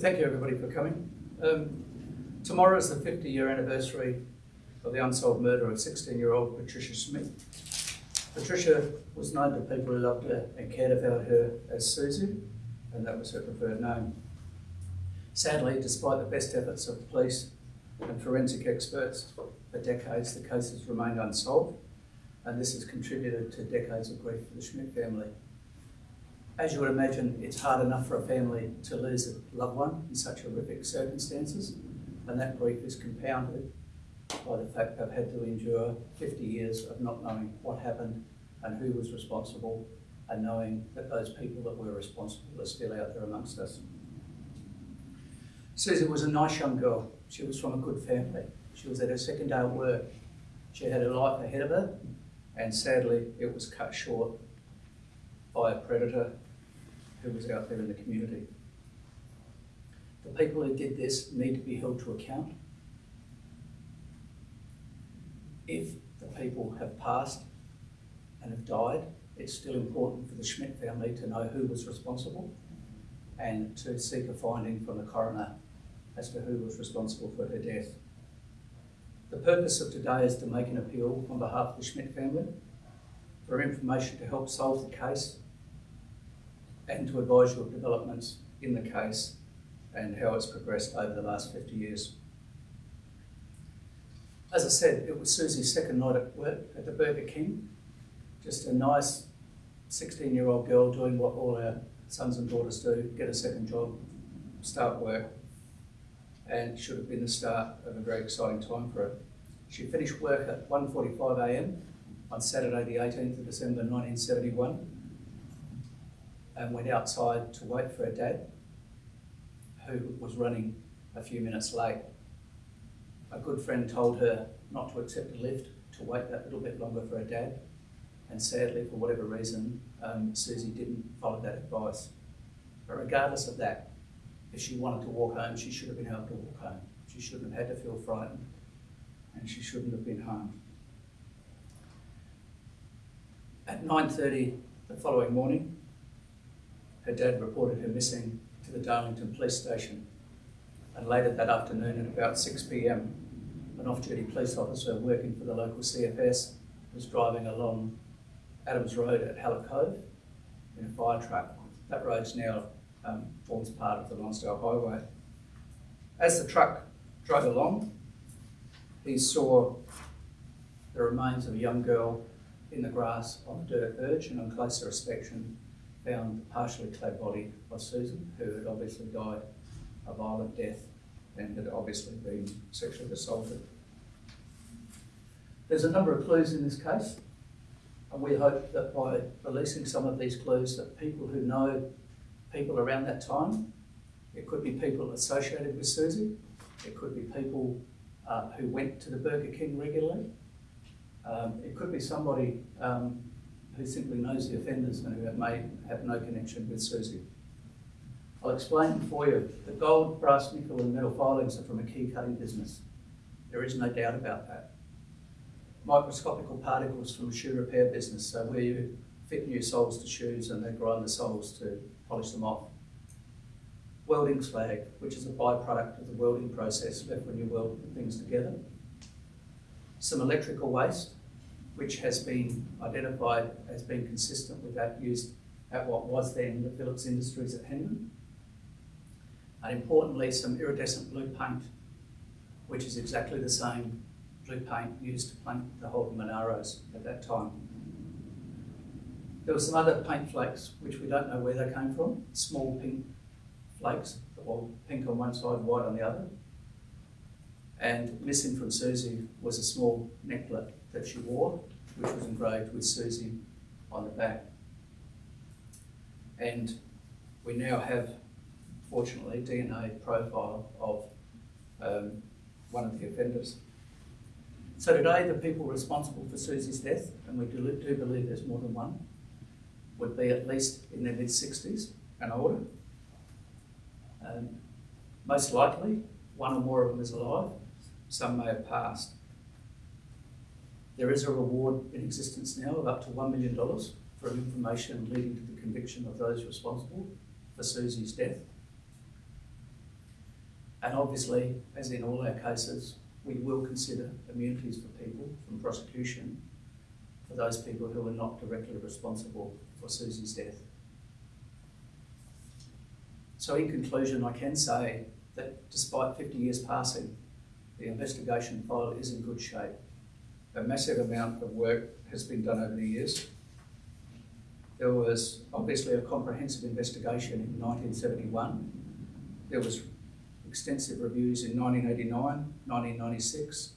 thank you everybody for coming. Um, tomorrow is the 50 year anniversary of the unsolved murder of 16 year old Patricia Schmidt. Patricia was known to people who loved her and cared about her as Susie, and that was her preferred name. Sadly, despite the best efforts of the police and forensic experts, for decades the case has remained unsolved, and this has contributed to decades of grief for the Schmidt family. As you would imagine, it's hard enough for a family to lose a loved one in such horrific circumstances, and that grief is compounded by the fact they've had to endure 50 years of not knowing what happened and who was responsible, and knowing that those people that were responsible are still out there amongst us. Susie was a nice young girl. She was from a good family. She was at her second day at work. She had a life ahead of her, and sadly, it was cut short by a predator who was out there in the community. The people who did this need to be held to account. If the people have passed and have died, it's still important for the Schmidt family to know who was responsible and to seek a finding from the coroner as to who was responsible for her death. The purpose of today is to make an appeal on behalf of the Schmidt family for information to help solve the case and to advise you of developments in the case and how it's progressed over the last 50 years. As I said, it was Susie's second night at work at the Burger King. Just a nice 16 year old girl doing what all our sons and daughters do, get a second job, start work, and should have been the start of a very exciting time for her. She finished work at 1.45am on Saturday the 18th of December 1971 and went outside to wait for her dad, who was running a few minutes late. A good friend told her not to accept a lift, to wait that little bit longer for her dad, and sadly, for whatever reason, um, Susie didn't follow that advice. But regardless of that, if she wanted to walk home, she should have been able to walk home. She shouldn't have had to feel frightened, and she shouldn't have been harmed. At 9.30 the following morning, her dad reported her missing to the Darlington police station. And later that afternoon at about 6pm, an off-duty police officer working for the local CFS was driving along Adams Road at Hallett Cove in a fire truck. That road now um, forms part of the Lonsdale Highway. As the truck drove along, he saw the remains of a young girl in the grass on the dirt verge and on closer inspection found the partially clad body of Susan, who had obviously died a violent death and had obviously been sexually assaulted. There's a number of clues in this case, and we hope that by releasing some of these clues that people who know people around that time, it could be people associated with Susie, it could be people uh, who went to the Burger King regularly, um, it could be somebody um, who simply knows the offenders and who may have no connection with Susie. I'll explain for you. The gold, brass, nickel and metal filings are from a key cutting business. There is no doubt about that. Microscopical particles from a shoe repair business, so where you fit new soles to shoes and then grind the soles to polish them off. Welding slag, which is a byproduct of the welding process left when you weld things together. Some electrical waste, which has been identified as being consistent with that used at what was then the Philips Industries at Hendon. And importantly, some iridescent blue paint, which is exactly the same blue paint used to paint the Holden Monaros at that time. There were some other paint flakes, which we don't know where they came from, small pink flakes, well, pink on one side, white on the other. And missing from Susie was a small necklet that she wore, which was engraved with Susie on the back. And we now have, fortunately, DNA profile of um, one of the offenders. So today, the people responsible for Susie's death, and we do, do believe there's more than one, would be at least in their mid-60s and older. Um, most likely, one or more of them is alive. Some may have passed. There is a reward in existence now of up to $1 million for information leading to the conviction of those responsible for Susie's death. And obviously, as in all our cases, we will consider immunities for people from prosecution for those people who are not directly responsible for Susie's death. So in conclusion, I can say that despite 50 years passing, the investigation file is in good shape. A massive amount of work has been done over the years. There was obviously a comprehensive investigation in 1971. There was extensive reviews in 1989, 1996,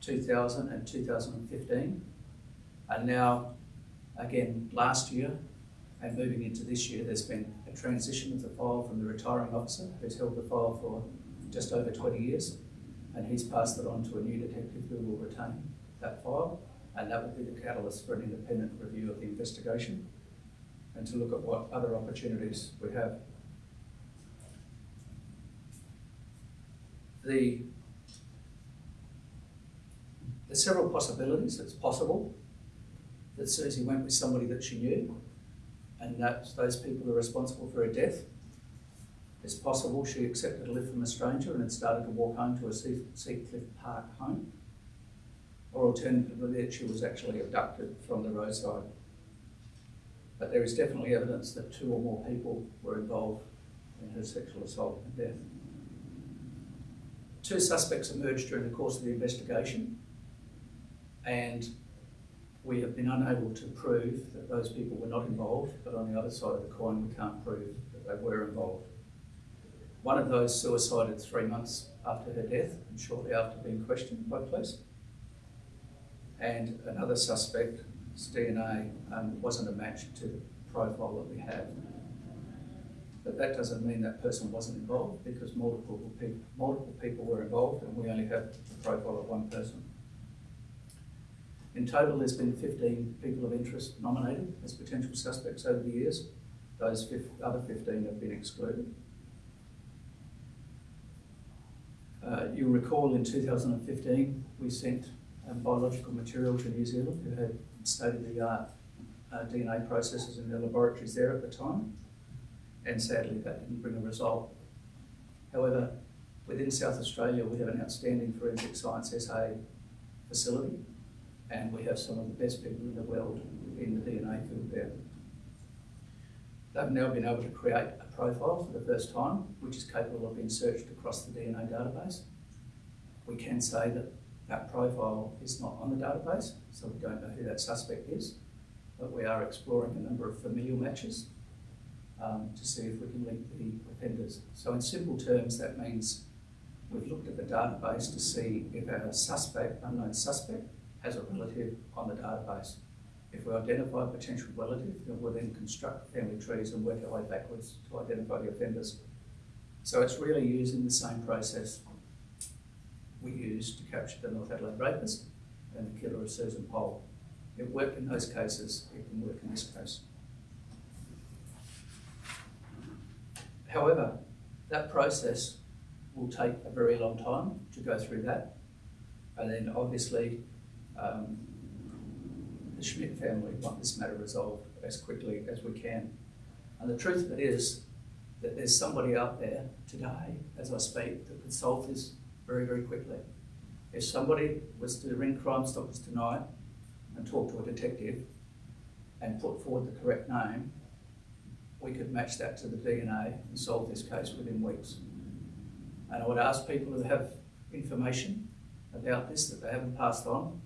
2000 and 2015. And now, again, last year and moving into this year, there's been a transition of the file from the retiring officer who's held the file for just over 20 years. And he's passed it on to a new detective who will retain that file. And that will be the catalyst for an independent review of the investigation and to look at what other opportunities we have. The, there's several possibilities. It's possible that Susie went with somebody that she knew and that those people are responsible for her death. It's possible she accepted a lift from a stranger and had started to walk home to a Seacliff Park home. Or alternatively, that she was actually abducted from the roadside. But there is definitely evidence that two or more people were involved in her sexual assault and death. Two suspects emerged during the course of the investigation, and we have been unable to prove that those people were not involved, but on the other side of the coin, we can't prove that they were involved. One of those suicided three months after her death and shortly after being questioned by police. And another suspect's DNA um, wasn't a match to the profile that we have. But that doesn't mean that person wasn't involved because multiple people, multiple people were involved and we only have the profile of one person. In total, there's been 15 people of interest nominated as potential suspects over the years. Those other 15 have been excluded. Uh, you'll recall in 2015, we sent um, biological material to New Zealand who had state-of-the-art uh, DNA processes in their laboratories there at the time. And sadly, that didn't bring a result. However, within South Australia, we have an outstanding forensic science SA facility and we have some of the best people in the world in the DNA field there. They've now been able to create a profile for the first time, which is capable of being searched across the DNA database. We can say that that profile is not on the database, so we don't know who that suspect is, but we are exploring a number of familial matches um, to see if we can link the offenders. So in simple terms, that means we've looked at the database to see if our suspect, unknown suspect, has a relative on the database. If we identify a potential relative, then we'll then construct family trees and work our way backwards to identify the offenders. So it's really using the same process we used to capture the North Adelaide rapist and the killer of Susan Pole. It worked in those cases, it can work in this case. However, that process will take a very long time to go through that. And then obviously um, the Schmidt family want this matter resolved as quickly as we can. And the truth of it is that there's somebody out there today, as I speak, that could solve this very, very quickly. If somebody was to ring Crime Stoppers tonight and talk to a detective and put forward the correct name, we could match that to the DNA and solve this case within weeks. And I would ask people who have information about this that they haven't passed on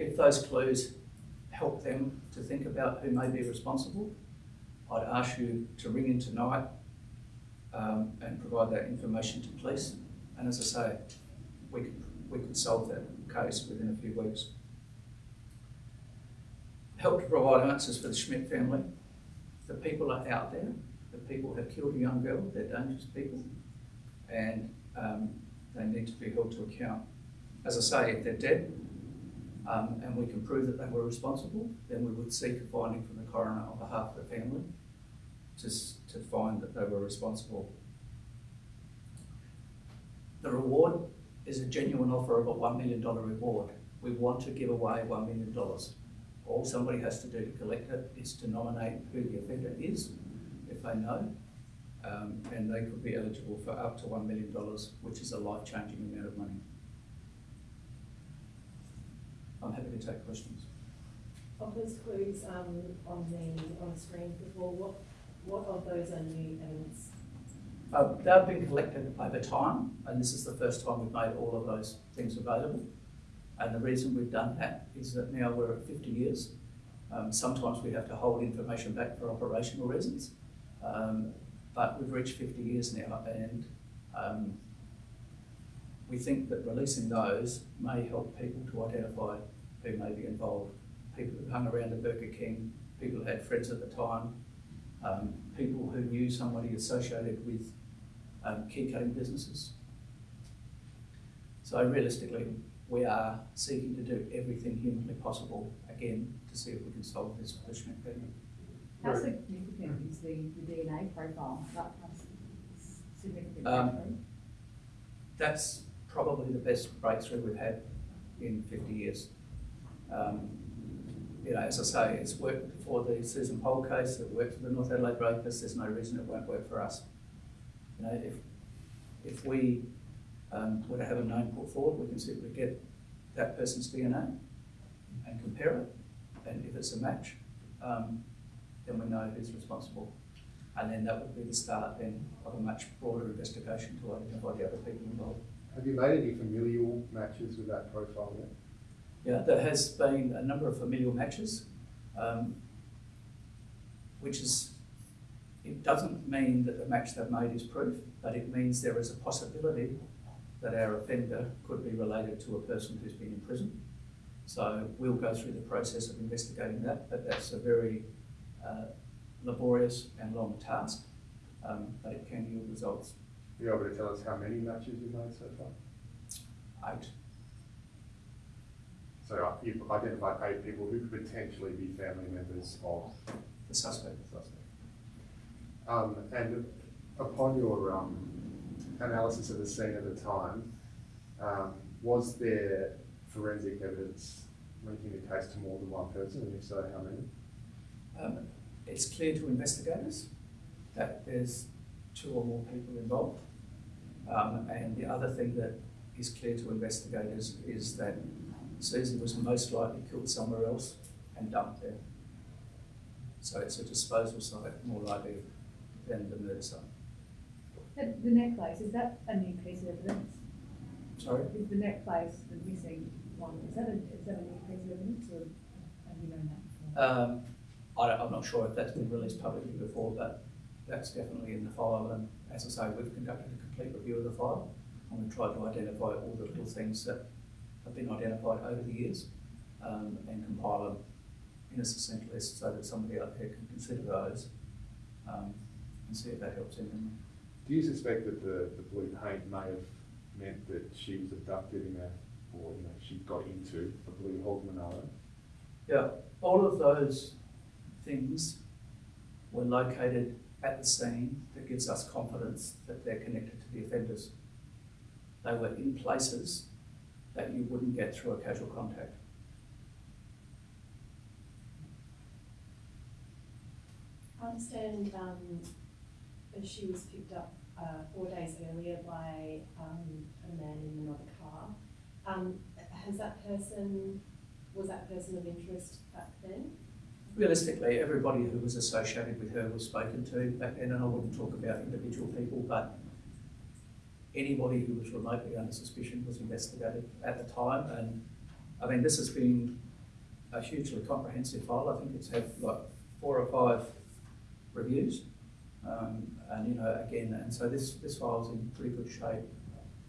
if those clues help them to think about who may be responsible, I'd ask you to ring in tonight um, and provide that information to police. And as I say, we could, we could solve that case within a few weeks. Help to provide answers for the Schmidt family. The people are out there. The people have killed a young girl. They're dangerous people. And um, they need to be held to account. As I say, if they're dead, um, and we can prove that they were responsible, then we would seek a finding from the coroner on behalf of the family to, to find that they were responsible. The reward is a genuine offer of a $1 million reward. We want to give away $1 million. All somebody has to do to collect it is to nominate who the offender is, if they know, Um, and they could be eligible for up to one million dollars, which is a life-changing amount of money. I'm happy to take questions. Of those clues, um, on the, on the screen before, what, what of those are new evidence? Uh, they've been collected over time, and this is the first time we've made all of those things available. And the reason we've done that is that now we're at fifty years. Um, sometimes we have to hold information back for operational reasons. Um, but we've reached fifty years now and, um, we think that releasing those may help people to identify who may be involved. People who hung around the Burger King, people who had friends at the time, um, people who knew somebody associated with um, key cutting businesses. So realistically, we are seeking to do everything humanly possible, again, to see if we can solve this Schmidt family. How significant is the, the DNA profile? That, that's significant. Um. That's probably the best breakthrough we've had in fifty years. Um, you know, as I say, it's worked for the Susan Pole case, it worked for the North Adelaide Rapists, there's no reason it won't work for us. You know, if, if we, um, were to have a name put forward, we can simply get that person's DNA and compare it, and if it's a match, um, then we know who's responsible. And then that would be the start then of a much broader investigation to identify the other people involved. Have you made any familial matches with that profile yet? Yeah, there has been a number of familial matches, um, which is, it doesn't mean that the match they've made is proof, but it means there is a possibility that our offender could be related to a person who's been in prison. So we'll go through the process of investigating that, but that's a very uh, laborious and long task, um, but it can yield results. Are you able to tell us how many matches you've made so far? Eight, So uh, you've identified eight people who could potentially be family members of the suspect. the suspect. Um, and upon your, um, analysis of the scene at the time, um, was there forensic evidence linking the case to more than one person, and if so, how many? Um, it's clear to investigators that there's two or more people involved. Um, and the other thing that is clear to investigators is that Susie was most likely killed somewhere else and dumped there. So it's a disposal site more likely than the murder site. The, the necklace, is that a new piece of evidence? Sorry? Is the necklace, the missing one, is that a, is that a new piece of evidence or have you known that before? Um, I I'm not sure if that's been released publicly before, but that's definitely in the file. And as I say, we've conducted a complete review of the file and we've tried to identify all the little things that have been identified over the years um, and compile them in a succinct list so that somebody out there can consider those um, and see if that helps anyone. Do you suspect that the, the blue paint may have meant that she was abducted in a, or, you know, she got into a blue Monaro? Yeah, all of those things were located at the scene that gives us confidence that they're connected to the offenders. They were in places that you wouldn't get through a casual contact. I understand, um, she was picked up, uh, four days earlier by, um, a man in another car. Um, has that person, was that person of interest back then? Realistically, everybody who was associated with her was spoken to back then, and I wouldn't talk about individual people, but anybody who was remotely under suspicion was investigated at the time, and I mean, this has been a hugely comprehensive file, I think it's had like four or five reviews. Um, and you know, again, and so this, this file's in pretty good shape,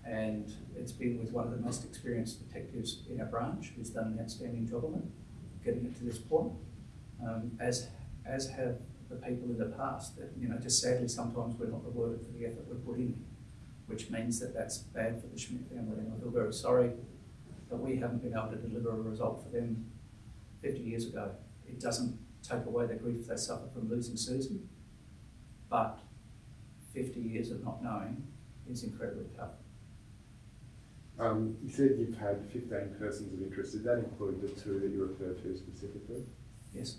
and it's been with one of the most experienced detectives in our branch, who's done an outstanding job on it, getting it to this point um, as, as have the people in the past. That, you know, just sadly, sometimes we're not rewarded for the effort we put in, which means that that's bad for the Schmidt family. And I feel very sorry that we haven't been able to deliver a result for them 50 years ago. It doesn't take away the grief they suffer from losing Susie, but 50 years of not knowing is incredibly tough. Um, you said you've had fifteen persons of interest, did that include the two that you referred to specifically? Yes.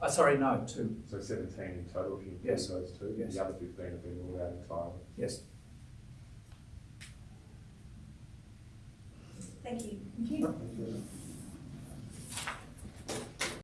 Uh, sorry, no, two, So seventeen in total, if you include Yes. those two? Yes. The other fifteen have been ruled out entirely. yes. Thank you. Thank you. Thank you.